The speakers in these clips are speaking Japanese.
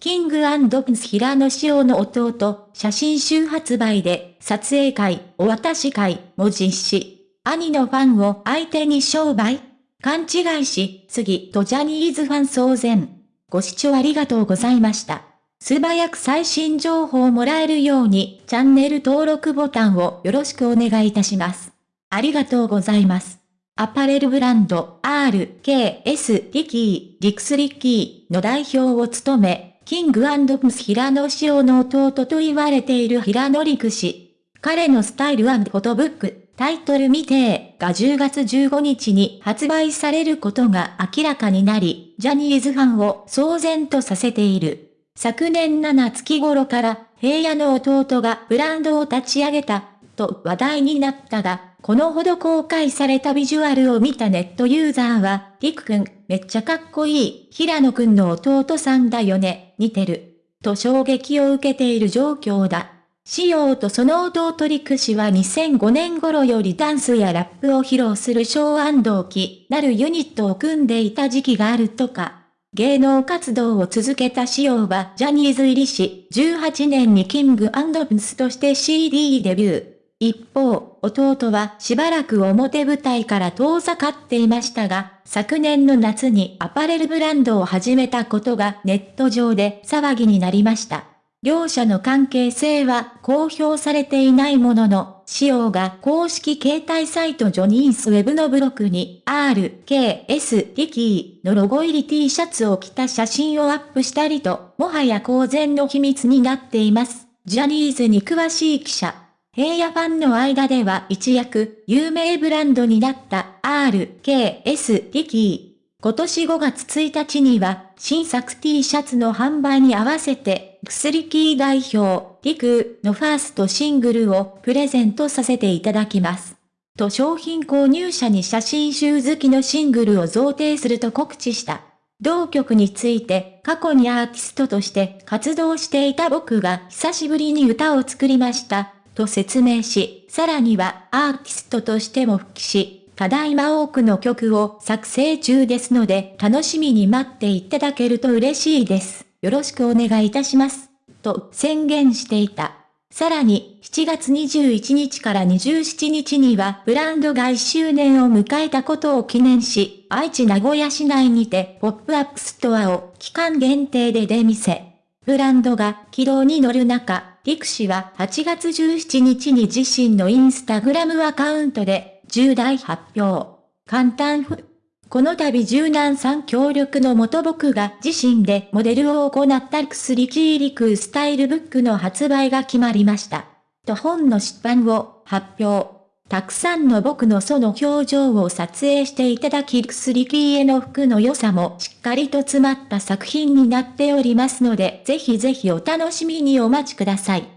キングプンス平野紫耀の弟、写真集発売で、撮影会、お渡し会も実施。兄のファンを相手に商売勘違いし、次とジャニーズファン騒然。ご視聴ありがとうございました。素早く最新情報をもらえるように、チャンネル登録ボタンをよろしくお願いいたします。ありがとうございます。アパレルブランド RKS リキー、リクスリッキーの代表を務め、キングプス平野紫耀の弟と言われている平野陸氏。彼のスタイルフォトブック、タイトル未定が10月15日に発売されることが明らかになり、ジャニーズファンを騒然とさせている。昨年7月頃から平野の弟がブランドを立ち上げた、と話題になったが、このほど公開されたビジュアルを見たネットユーザーは、りくくん、めっちゃかっこいい、平野くんの弟さんだよね、似てる。と衝撃を受けている状況だ。仕様とその弟リク氏は2005年頃よりダンスやラップを披露する小安動機なるユニットを組んでいた時期があるとか。芸能活動を続けた仕様はジャニーズ入りし、18年にキングプンスとして CD デビュー。一方、弟はしばらく表舞台から遠ざかっていましたが、昨年の夏にアパレルブランドを始めたことがネット上で騒ぎになりました。両者の関係性は公表されていないものの、仕様が公式携帯サイトジョニースウェブのブログに RKS リキーのロゴ入り T シャツを着た写真をアップしたりと、もはや公然の秘密になっています。ジャニーズに詳しい記者。平野ファンの間では一躍有名ブランドになった RKS リキー。今年5月1日には新作 T シャツの販売に合わせて薬キー代表リクーのファーストシングルをプレゼントさせていただきます。と商品購入者に写真集好きのシングルを贈呈すると告知した。同曲について過去にアーティストとして活動していた僕が久しぶりに歌を作りました。と説明し、さらにはアーティストとしても復帰し、ただいま多くの曲を作成中ですので、楽しみに待っていただけると嬉しいです。よろしくお願いいたします。と宣言していた。さらに、7月21日から27日には、ブランドが1周年を迎えたことを記念し、愛知名古屋市内にて、ポップアップストアを期間限定で出店。ブランドが軌道に乗る中、リク氏は8月17日に自身のインスタグラムアカウントで重大発表。簡単ふ。この度柔軟さん協力のもと僕が自身でモデルを行った薬キーリクスタイルブックの発売が決まりました。と本の出版を発表。たくさんの僕のその表情を撮影していただき薬キーへの服の良さもしっかりと詰まった作品になっておりますので、ぜひぜひお楽しみにお待ちください。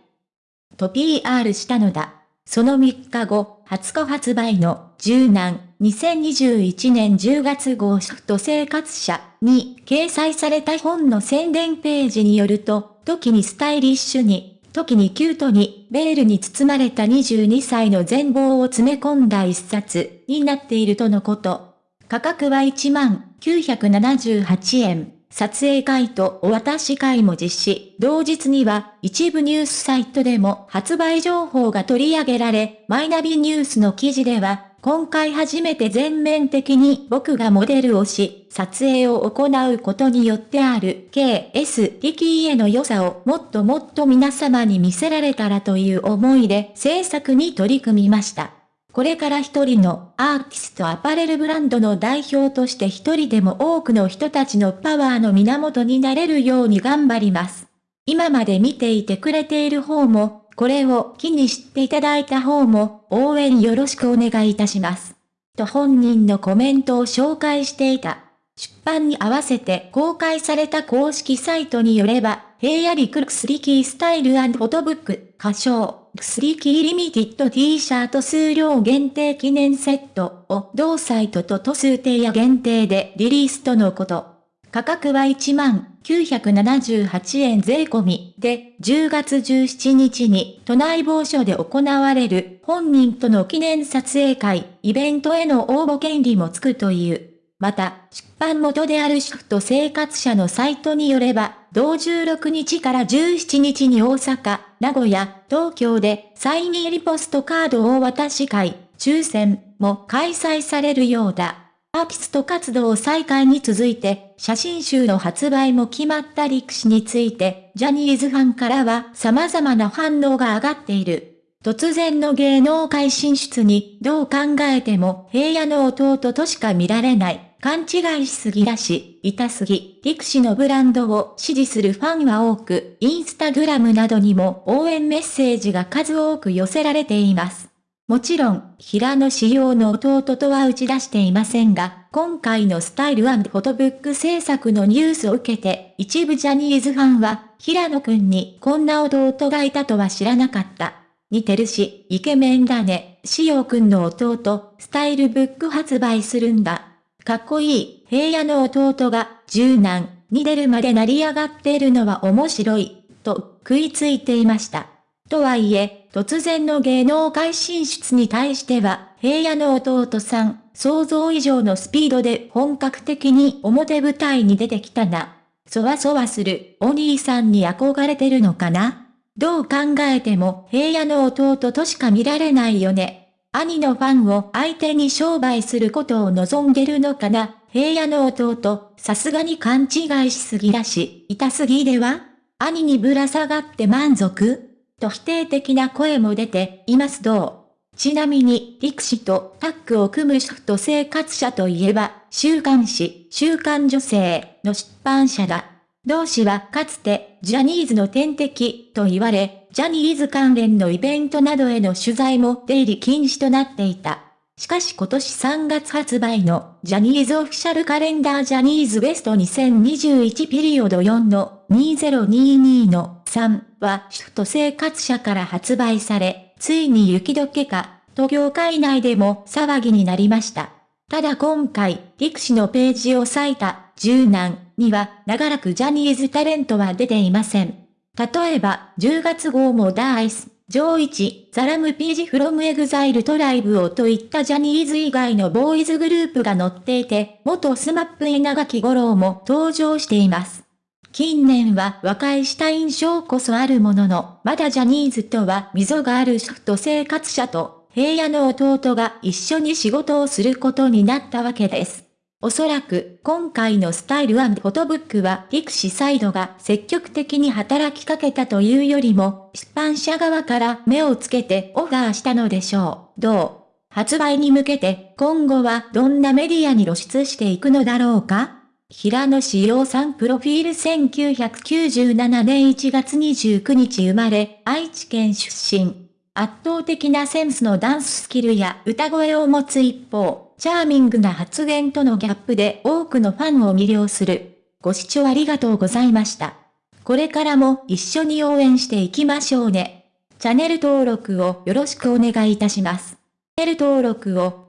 と PR したのだ。その3日後、20日発売の柔軟2021年10月号シフト生活者に掲載された本の宣伝ページによると、時にスタイリッシュに時にキュートに、ベールに包まれた22歳の全貌を詰め込んだ一冊になっているとのこと。価格は1万978円。撮影会とお渡し会も実施。同日には一部ニュースサイトでも発売情報が取り上げられ、マイナビニュースの記事では今回初めて全面的に僕がモデルをし、撮影を行うことによってある KS 力への良さをもっともっと皆様に見せられたらという思いで制作に取り組みました。これから一人のアーティストアパレルブランドの代表として一人でも多くの人たちのパワーの源になれるように頑張ります。今まで見ていてくれている方もこれを機に知っていただいた方も応援よろしくお願いいたします。と本人のコメントを紹介していた。出版に合わせて公開された公式サイトによれば、平野陸薬キースタイルフォトブック、歌唱、薬キーリミティッド T シャート数量限定記念セットを同サイトと都数定や限定でリリースとのこと。価格は1万978円税込みで、10月17日に都内某所で行われる本人との記念撮影会、イベントへの応募権利もつくという。また、出版元である主婦と生活者のサイトによれば、同16日から17日に大阪、名古屋、東京でサイン入りポストカードを渡し会、抽選も開催されるようだ。アーティスト活動再開に続いて、写真集の発売も決まった力士について、ジャニーズファンからは様々な反応が上がっている。突然の芸能界進出に、どう考えても平野の弟としか見られない。勘違いしすぎだし、痛すぎ、力士のブランドを支持するファンは多く、インスタグラムなどにも応援メッセージが数多く寄せられています。もちろん、平野仕様の弟とは打ち出していませんが、今回のスタイルフォトブック制作のニュースを受けて、一部ジャニーズファンは、平野くんにこんな弟がいたとは知らなかった。似てるし、イケメンだね。しおくんの弟、スタイルブック発売するんだ。かっこいい、平野の弟が、柔軟に出るまで成り上がっているのは面白い、と食いついていました。とはいえ、突然の芸能界進出に対しては、平野の弟さん、想像以上のスピードで本格的に表舞台に出てきたな。そわそわするお兄さんに憧れてるのかなどう考えても平野の弟としか見られないよね。兄のファンを相手に商売することを望んでるのかな平野の弟、さすがに勘違いしすぎだし、痛すぎでは？兄にぶら下がって満足？と否定的な声も出ていますどう？ちなみに、力士とタッグを組む主婦と生活者といえば、週刊誌、週刊女性の出版社だ。同氏はかつて、ジャニーズの天敵と言われ、ジャニーズ関連のイベントなどへの取材も出入り禁止となっていた。しかし今年3月発売のジャニーズオフィシャルカレンダージャニーズベスト2021ピリオド4の2022の3は主婦と生活者から発売され、ついに雪解けか、と業界内でも騒ぎになりました。ただ今回、陸士のページを割いた柔軟には長らくジャニーズタレントは出ていません。例えば、10月号も Da-iCE、JO1、THE RAMPAGE from EXILE TRIBE をといったジャニーズ以外のボーイズグループが載っていて、元スマップ稲垣五郎も登場しています。近年は和解した印象こそあるものの、まだジャニーズとは溝がある主婦と生活社と平野の弟が一緒に仕事をすることになったわけです。おそらく、今回のスタイルフォトブックは、ピクシサイドが積極的に働きかけたというよりも、出版社側から目をつけてオファーしたのでしょう。どう？発売に向けて、今後はどんなメディアに露出していくのだろうか？平野志陽さんプロフィール1997年1月29日生まれ、愛知県出身。圧倒的なセンスのダンススキルや歌声を持つ一方、チャーミングな発言とのギャップで多くのファンを魅了する。ご視聴ありがとうございました。これからも一緒に応援していきましょうね。チャンネル登録をよろしくお願いいたします。チャンネル登録を